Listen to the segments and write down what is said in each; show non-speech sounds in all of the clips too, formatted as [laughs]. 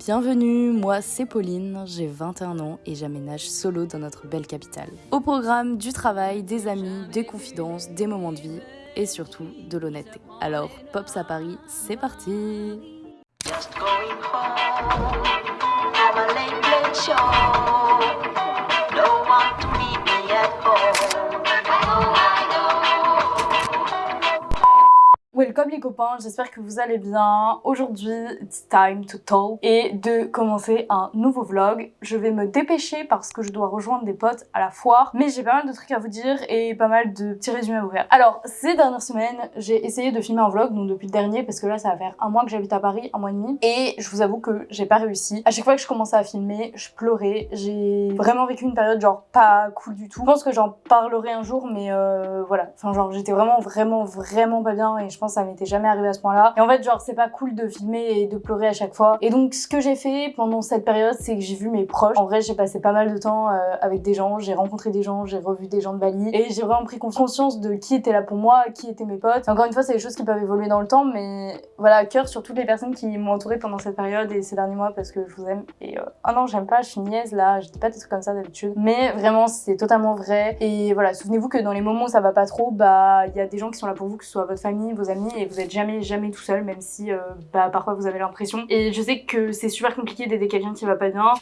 Bienvenue, moi c'est Pauline, j'ai 21 ans et j'aménage solo dans notre belle capitale. Au programme du travail, des amis, des confidences, des moments de vie et surtout de l'honnêteté. Alors, Pops à Paris, c'est parti Welcome les copains, j'espère que vous allez bien. Aujourd'hui, it's time to talk et de commencer un nouveau vlog. Je vais me dépêcher parce que je dois rejoindre des potes à la foire, mais j'ai pas mal de trucs à vous dire et pas mal de petits résumés à vous faire. Alors, ces dernières semaines, j'ai essayé de filmer un vlog, donc depuis le dernier, parce que là, ça va faire un mois que j'habite à Paris, un mois et demi, et je vous avoue que j'ai pas réussi. À chaque fois que je commençais à filmer, je pleurais. J'ai vraiment vécu une période genre pas cool du tout. Je pense que j'en parlerai un jour, mais euh, voilà. Enfin, genre, j'étais vraiment, vraiment, vraiment pas bien et je pense que ça m'était jamais arrivé à ce point-là. Et en fait, genre, c'est pas cool de filmer et de pleurer à chaque fois. Et donc, ce que j'ai fait pendant cette période, c'est que j'ai vu mes proches. En vrai, j'ai passé pas mal de temps euh, avec des gens, j'ai rencontré des gens, j'ai revu des gens de Bali et j'ai vraiment pris conscience de qui était là pour moi, qui étaient mes potes. Encore une fois, c'est des choses qui peuvent évoluer dans le temps, mais voilà, cœur sur toutes les personnes qui m'ont entouré pendant cette période et ces derniers mois parce que je vous aime. Et euh, ah non, j'aime pas, je suis niaise là, je dis pas des trucs comme ça d'habitude. Mais vraiment, c'est totalement vrai. Et voilà, souvenez-vous que dans les moments où ça va pas trop, bah, il y a des gens qui sont là pour vous, que ce soit votre famille, vos amis, et vous êtes jamais, jamais tout seul, même si, euh, bah, parfois vous avez l'impression. Et je sais que c'est super compliqué d'aider quelqu'un qui va pas bien.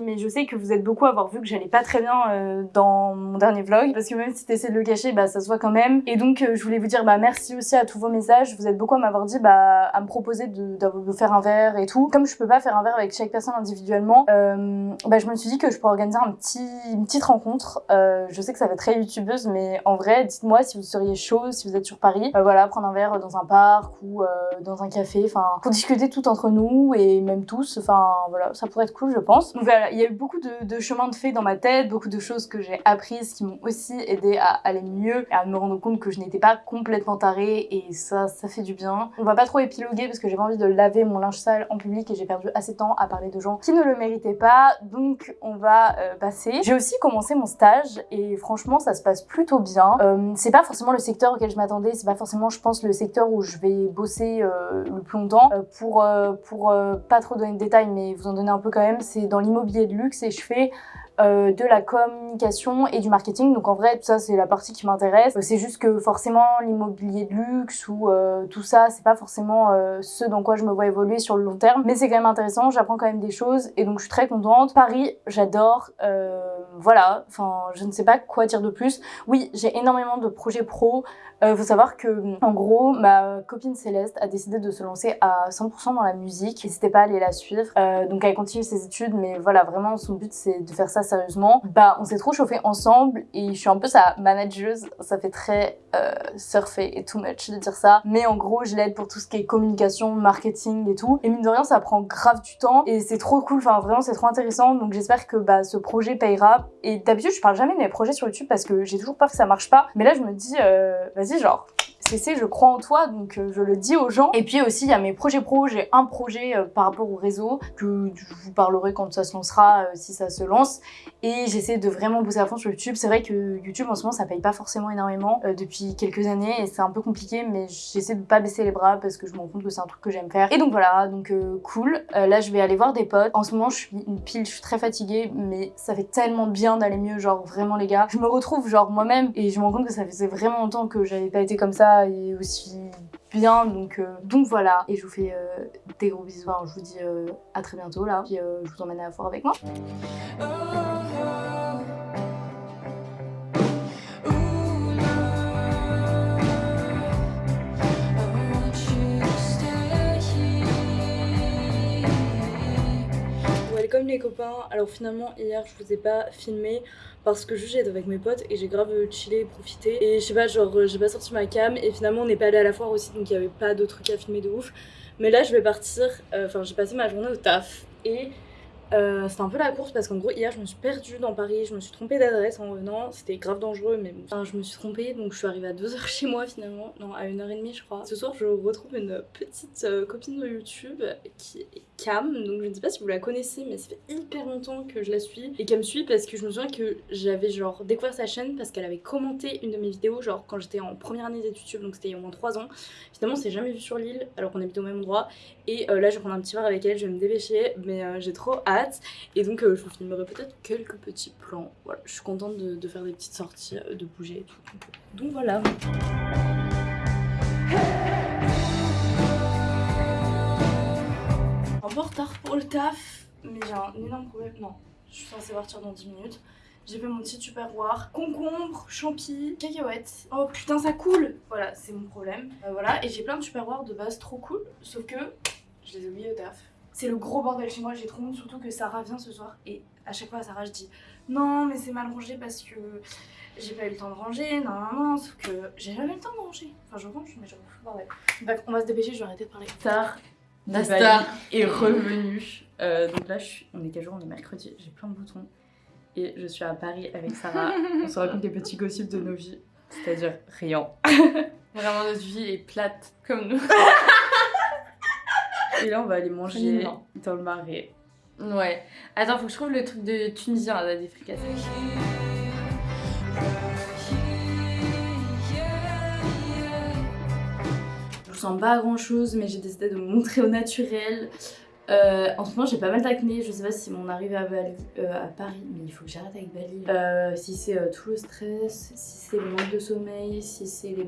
Mais je sais que vous êtes beaucoup à avoir vu que j'allais pas très bien euh, dans mon dernier vlog, parce que même si t'essaies de le cacher, bah ça se voit quand même. Et donc euh, je voulais vous dire bah merci aussi à tous vos messages, vous êtes beaucoup à m'avoir dit bah à me proposer de, de, de faire un verre et tout. Comme je peux pas faire un verre avec chaque personne individuellement, euh, bah je me suis dit que je pourrais organiser un petit, une petite rencontre. Euh, je sais que ça va être très youtubeuse, mais en vrai, dites-moi si vous seriez chaud, si vous êtes sur Paris, euh, voilà, prendre un verre dans un parc ou euh, dans un café, enfin pour discuter tout entre nous et même tous, enfin voilà, ça pourrait être cool je pense. Donc voilà, il y a eu beaucoup de, de chemins de fait dans ma tête, beaucoup de choses que j'ai apprises qui m'ont aussi aidé à aller mieux et à me rendre compte que je n'étais pas complètement tarée et ça, ça fait du bien. On va pas trop épiloguer parce que j'ai pas envie de laver mon linge sale en public et j'ai perdu assez de temps à parler de gens qui ne le méritaient pas, donc on va euh, passer. J'ai aussi commencé mon stage et franchement ça se passe plutôt bien. Euh, c'est pas forcément le secteur auquel je m'attendais, c'est pas forcément je pense le secteur où je vais bosser euh, le plus longtemps. Euh, pour euh, pour euh, pas trop donner de détails mais vous en donner un peu quand même, c'est dans l'immobilier de luxe et je fais euh, de la communication et du marketing. Donc en vrai, ça, c'est la partie qui m'intéresse. Euh, C'est juste que forcément, l'immobilier de luxe ou euh, tout ça, c'est pas forcément ce dans quoi je me vois évoluer sur le long terme. Mais c'est quand même intéressant, j'apprends quand même des choses et donc je suis très contente. Paris, j'adore. Voilà, enfin, je ne sais pas quoi dire de plus. Oui, j'ai énormément de projets pro. Faut savoir que, en gros, ma copine Céleste a décidé de se lancer à 100% dans la musique. N'hésitez pas à aller la suivre. Donc elle continue ses études, mais voilà, vraiment son but c'est de faire ça sérieusement. Bah, on s'est trop chauffé ensemble et je suis un peu sa manageuse. Ça fait très euh, surfer et too much de dire ça, mais en gros, je l'aide pour tout ce qui est communication, marketing et tout. Et mine de rien, ça prend grave du temps et c'est trop cool. Enfin, vraiment, c'est trop intéressant. Donc j'espère que bah ce projet payera. Et d'habitude, je parle jamais de mes projets sur YouTube parce que j'ai toujours peur que ça marche pas. Mais là, je me dis, euh, vas-y, genre, CC, je crois en toi, donc euh, je le dis aux gens. Et puis aussi, il y a mes projets pro. J'ai un projet euh, par rapport au réseau que je vous parlerai quand ça se lancera, euh, si ça se lance. Et j'essaie de vraiment bosser à fond sur YouTube. C'est vrai que YouTube, en ce moment, ça paye pas forcément énormément depuis quelques années et c'est un peu compliqué, mais j'essaie de pas baisser les bras parce que je me rends compte que c'est un truc que j'aime faire. Et donc voilà, donc cool. Là, je vais aller voir des potes. En ce moment, je suis une pile, je suis très fatiguée, mais ça fait tellement bien d'aller mieux, genre vraiment les gars. Je me retrouve genre moi-même et je me rends compte que ça faisait vraiment longtemps que j'avais pas été comme ça et aussi bien donc euh, donc voilà. Et je vous fais euh, des gros bisous. Je vous dis euh, à très bientôt là. Puis je vous emmène à la foire avec moi Les copains, alors finalement hier je vous ai pas filmé parce que juste j'étais avec mes potes et j'ai grave chillé et profité. Et je sais pas genre euh, j'ai pas sorti ma cam et finalement on n'est pas allé à la foire aussi donc il y avait pas d'autres trucs à filmer de ouf. Mais là je vais partir, euh, enfin j'ai passé ma journée au taf et Euh, c'était un peu la course parce qu'en gros hier je me suis perdue dans Paris, je me suis trompée d'adresse en venant, c'était grave dangereux mais bon. Enfin, je me suis trompée donc je suis arrivée à 2h chez moi finalement, non à 1h30 je crois. Ce soir je retrouve une petite euh, copine de YouTube qui est Cam, donc je ne sais pas si vous la connaissez mais ça fait hyper longtemps que je la suis et qu'elle me suit parce que je me souviens que j'avais genre découvert sa chaîne parce qu'elle avait commenté une de mes vidéos genre quand j'étais en première année d'études YouTube donc c'était il y a au moins 3 ans. Finalement on s'est jamais vu sur l'île alors qu'on habite au même endroit et euh, là je vais prendre un petit verre avec elle, je vais me dépêcher mais j'ai trop hâte et donc euh, je vous filmerai peut-être quelques petits plans. Voilà, je suis contente de, faire des petites sorties, euh, de bouger et tout. Donc voilà. Un peu en retard pour le taf, mais j'ai un énorme problème. Non, je suis censée partir dans 10 minutes. J'ai fait mon petit tupperware, concombre, champi, cacahuètes. Oh putain ça coule Voilà, c'est mon problème. Euh, voilà, et j'ai plein de tupperware de base trop cool, sauf que je les ai oubliés au taf. C'est le gros bordel chez moi, j'ai trop honte, surtout que Sarah vient ce soir. Et à chaque fois à Sarah je dis non mais c'est mal rangé parce que j'ai pas eu le temps de ranger, non non non, sauf que j'ai jamais eu le temps de ranger. Enfin je range mais je fous le bordel. Bref, on va se dépêcher, je vais arrêter de parler. Star La star est revenue. Euh, donc là, je suis... on est quel jour On est mercredi. J'ai plein de boutons. Et je suis à Paris avec Sarah. on se raconte les petits gossips de nos vies. C'est-à-dire rien. Vraiment, notre vie est plate comme nous. [laughs] Et là, on va aller manger dans le marais. Ouais. Attends, faut que je trouve le truc de Tunisien là, des fricassés. Je sens pas grand chose, mais j'ai décidé de me montrer au naturel. Euh, en ce moment, j'ai pas mal d'acné. Je sais pas si mon arrivée à, euh, Paris, mais il faut que j'arrête avec Bali. Euh, si c'est tout le stress, si c'est le manque de sommeil, si c'est les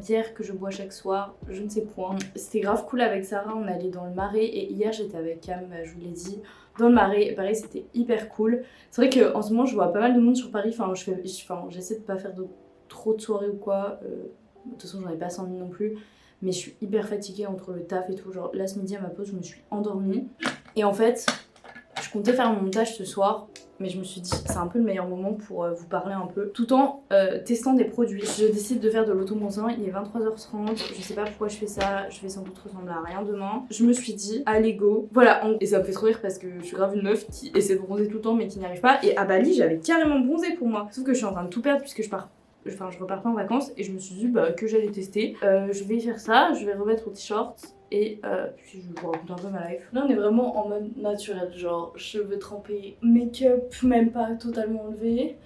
bières que je bois chaque soir, je ne sais point. C'était grave cool avec Sarah. On allait dans le marais et hier j'étais avec Cam, je vous l'ai dit, dans le marais. Pareil, c'était hyper cool. C'est vrai qu'en ce moment, je vois pas mal de monde sur Paris. Enfin, je fais, je- enfin, j'essaie de pas faire trop de soirées ou quoi. De toute façon, j'en ai pas 100 000 non plus mais je suis hyper fatiguée entre le taf et tout. Genre là ce midi à ma pause, je me suis endormie. Et en fait, je comptais faire mon montage ce soir, mais je me suis dit c'est un peu le meilleur moment pour euh, vous parler un peu, tout en euh, testant des produits. Je décide de faire de l'automontant, il est 23h30, je sais pas pourquoi je fais ça, je vais sans doute ressembler à rien demain. Je me suis dit, allez go. Voilà, et ça me fait trop rire parce que je suis grave une meuf qui essaie de bronzer tout le temps mais qui n'y arrive pas. Et à Bali, j'avais carrément bronzé pour moi. Sauf que je suis en train de tout perdre puisque je pars enfin je repars pas en vacances et je me suis dit bah, que j'allais tester. Euh, je vais faire ça, je vais remettre au t-shirt et euh, puis je vous raconte un peu ma life. Là on est vraiment en mode naturel, genre cheveux trempés, make-up même pas totalement enlevé.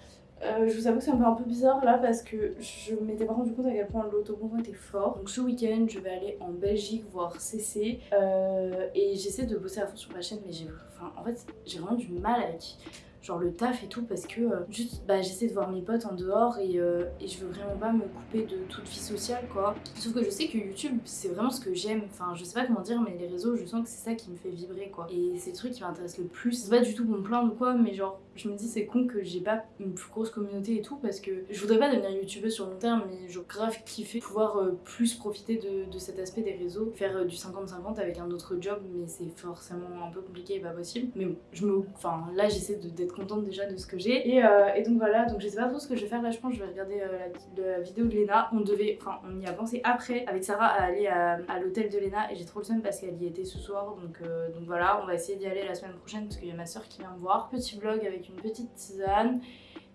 Euh, je vous avoue que ça me fait un peu bizarre là parce que je m'étais pas rendu compte à quel point l'autobonbon était fort. Donc ce week-end je vais aller en Belgique voir CC euh, et j'essaie de bosser à fond sur ma chaîne mais j'ai enfin, en fait j'ai vraiment du mal avec genre le taf et tout parce que euh, juste bah j'essaie de voir mes potes en dehors et, euh, et je veux vraiment pas me couper de toute vie sociale quoi. Sauf que je sais que YouTube c'est vraiment ce que j'aime. Enfin je sais pas comment dire mais les réseaux je sens que c'est ça qui me fait vibrer quoi. Et c'est le truc qui m'intéresse le plus. C'est pas du tout me plaindre ou quoi mais genre je me dis c'est con que j'ai pas une plus grosse communauté et tout parce que je voudrais pas devenir youtubeuse sur long terme mais je grave kiffer pouvoir euh, plus profiter de, de cet aspect des réseaux faire euh, du 50-50 avec un autre job mais c'est forcément un peu compliqué et pas possible. Mais bon je me enfin là j'essaie d'être contente déjà de ce que j'ai. Et, euh, et donc voilà donc je sais pas trop ce que je vais faire. Là je pense je vais regarder la, vidéo de Léna. On devait enfin on y a pensé après avec Sarah à aller à, à l'hôtel de Léna et j'ai trop le seum parce qu'elle y était ce soir donc, donc voilà on va essayer d'y aller la semaine prochaine parce qu'il y a ma soeur qui vient me voir. Petit vlog avec une petite tisane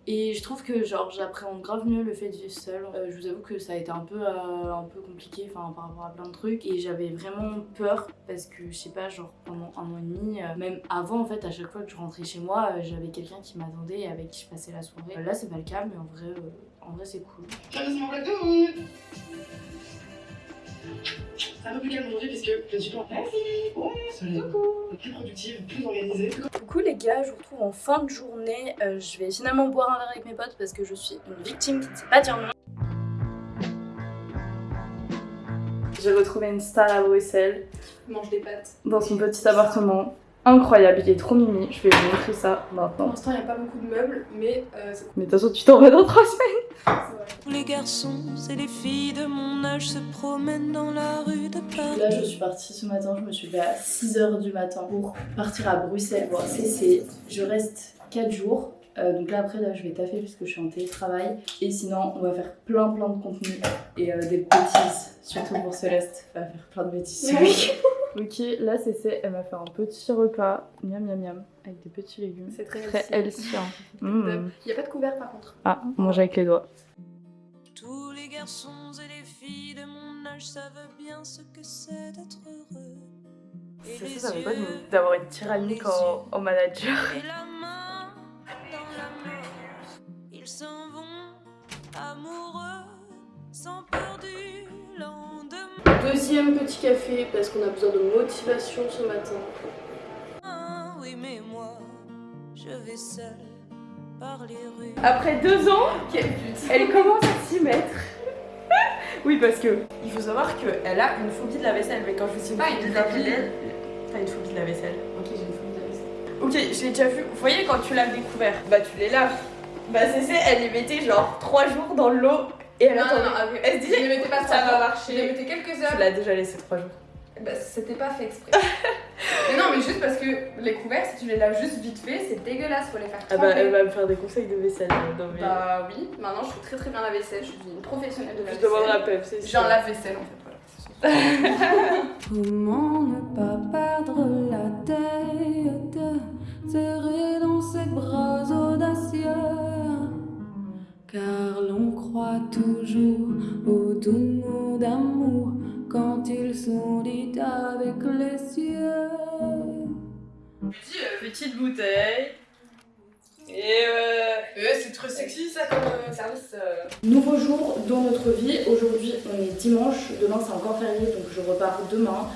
et je trouve que genre j'appréhende grave mieux le fait de vivre seule. Euh, je vous avoue que ça a été un peu, euh, un peu compliqué par rapport à plein de trucs et j'avais vraiment peur parce que je sais pas genre pendant un an et demi, euh, même avant en fait à chaque fois que je rentrais chez moi j'avais quelqu'un qui m'attendait et avec qui je passais la soirée. Là c'est pas le cas mais en vrai, en vrai c'est cool. Un peu plus calme aujourd'hui puisque je suis Bon, soleil. Plus productive, plus organisée. Coucou les gars, je vous retrouve en fin de journée. Euh, je vais finalement boire un verre avec mes potes parce que je suis une victime qui ne sait pas dire non. J'ai retrouvé une star à Bruxelles Mange des pâtes. dans son petit appartement. Incroyable, il est trop mimi. Je vais vous montrer ça Pour maintenant. l'instant, il n'y a pas beaucoup de meubles, mais euh, Mais de toute façon, tu t'en vas dans trois semaines. c'est vrai. Tous les garçons et les filles de mon âge se promènent dans la rue de Paris. Là, je suis partie ce matin, je me suis levée à 6h du matin pour partir à Bruxelles voir CC. Je reste 4 jours. Euh, donc là, après, là, je vais taffer puisque je suis en télétravail. Et sinon, on va faire plein plein de contenu et euh, des bêtises. Surtout pour Céleste, elle va faire plein de bêtises week-end. [laughs] Ok, là c'est c'est, elle m'a fait un petit repas, miam miam miam, avec des petits légumes. C'est très Très healthy. hein. [laughs] Mm. Il n'y a pas de couvert par contre. Ah, on mange avec les doigts. Tous les garçons et les filles de mon âge savent bien ce que c'est d'être heureux. Et C'est les ça, ça fait pas d'avoir une tyrannique en, en manager. Deuxième petit café parce qu'on a besoin de motivation ce matin. Oui, mais moi, je vais seule par les rues. Après deux ans, elle commence à s'y mettre. [laughs] oui, parce que il faut savoir qu'elle a une phobie de la vaisselle. Mais quand je vous dis une phobie de la vaisselle, t'as une phobie de la vaisselle. Ok, j'ai une phobie de la vaisselle. Ok, je l'ai déjà vu. Vous voyez quand tu laves des couverts, bah tu les laves. Bah c'est elle les mettait genre trois jours dans l'eau et elle Non, attendait. non, non, ah oui. Elle se dit, Je les mettais pas ça va marcher. Je les mettais quelques Tu heures. l'as déjà laissé trois jours. Bah, c'était pas fait exprès. [laughs] mais non, mais juste parce que les couverts, si tu les laves juste vite fait, c'est dégueulasse, faut les faire Ah tremper. bah elle va me faire des conseils de vaisselle. Non mais. Bah oui, maintenant je fais très très bien la vaisselle, je suis une professionnelle de la je demande à vaisselle. Pep, c'est J'ai un lave-vaisselle en fait, voilà. [laughs] Comment ne pas perdre la tête, serrée dans ses bras Car l'on croit toujours aux doux mots d'amour quand ils sont dits avec les cieux. Petite bouteille. Et euh, c'est trop sexy ça comme euh, service. Nouveau jour dans notre vie. Aujourd'hui, on est dimanche. Demain, c'est encore férié, donc je repars demain.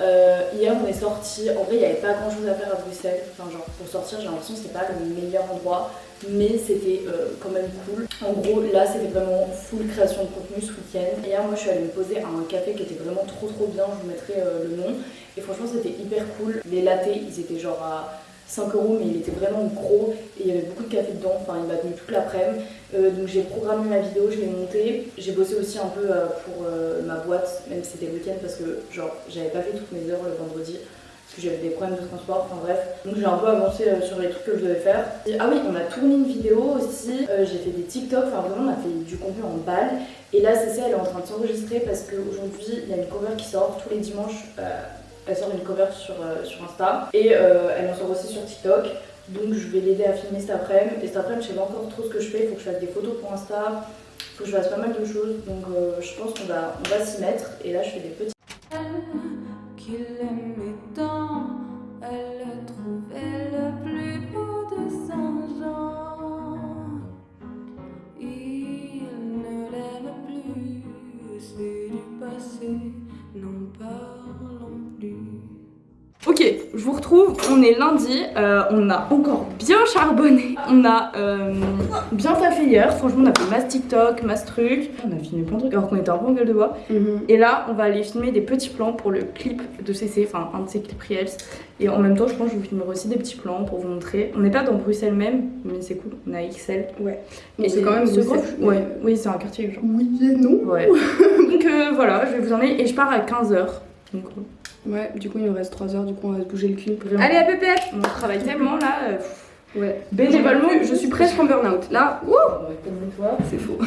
Euh, hier, on est sorti. En vrai, il n'y avait pas grand chose à faire à Bruxelles. Enfin, genre, pour sortir, j'ai l'impression que c'était pas le meilleur endroit, mais c'était euh, quand même cool. En gros, là, c'était vraiment full création de contenu ce week-end. Hier, moi, je suis allée me poser à un café qui était vraiment trop trop bien. Je vous mettrai euh, le nom. Et franchement, c'était hyper cool. Les lattés, ils étaient genre à 5 euros, mais il était vraiment gros et il y avait beaucoup de café dedans. Enfin, il m'a tenu toute l'après-midi. Euh, donc j'ai programmé ma vidéo, je l'ai montée. J'ai bossé aussi un peu pour ma boîte, même si c'était le week-end, parce que genre j'avais pas fait toutes mes heures le vendredi. Parce que j'avais des problèmes de transport, enfin bref. Donc j'ai un peu avancé euh, sur les trucs que je devais faire. Ah oui, on a tourné une vidéo aussi. Euh, j'ai fait des TikTok, enfin vraiment on a fait du contenu en balle. Et là, Cécile, elle est en train de s'enregistrer parce qu'aujourd'hui, il y a une cover qui sort tous les dimanches. euh, elle sort une cover sur, sur Insta et elle en sort aussi sur TikTok. Donc je vais l'aider à filmer cet après-midi. Et cet après-midi, je sais pas encore trop ce que je fais. Il faut que je fasse des photos pour Insta. Il faut que je fasse pas mal de choses. Donc je pense qu'on va, on va s'y mettre. Et là, je fais des petits. On est lundi, euh, on a encore bien charbonné, on a euh, bien taffé hier, franchement on a fait masse TikTok, masse truc, on a filmé plein de trucs alors qu'on était un peu en gueule de bois. Et là on va aller filmer des petits plans pour le clip de CC, enfin un de ses clips Reels. Et en même temps je pense que je vous filmerai aussi des petits plans pour vous montrer. On n'est pas dans Bruxelles même, mais c'est cool, on a XL. Ouais. Mais c'est quand même ce mais- Ouais, oui c'est un quartier genre. Oui et non. Ouais. [laughs] Donc euh, voilà, je vais vous emmener et je pars à 15h. Donc Ouais, du coup il nous reste 3 heures, du coup on va se bouger le cul. Vraiment. Allez à pépette on travaille tellement là. euh, Ouais. Bénévolement, je suis presque en burn-out. Là, ouh, c'est faux.